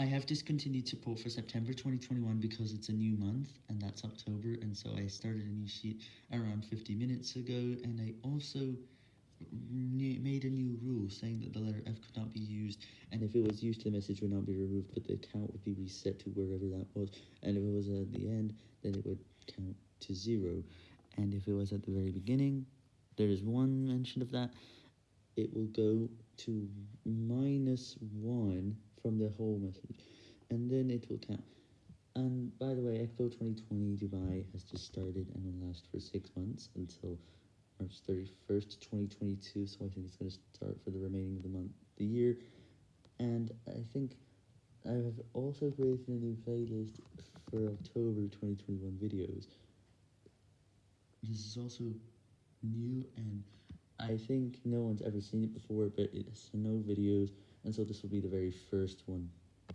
I have discontinued support for September 2021 because it's a new month, and that's October, and so I started a new sheet around 50 minutes ago, and I also made a new rule saying that the letter F could not be used, and if it was used, the message would not be removed, but the count would be reset to wherever that was, and if it was at the end, then it would count to zero, and if it was at the very beginning, there is one mention of that, it will go to minus 1 from the whole message, and then it will count. And by the way, Expo 2020 Dubai has just started and will last for six months until March 31st, 2022. So I think it's going to start for the remaining of the month, the year. And I think I have also created a new playlist for October 2021 videos. This is also new and I think no one's ever seen it before, but it has no videos and so this will be the very first one.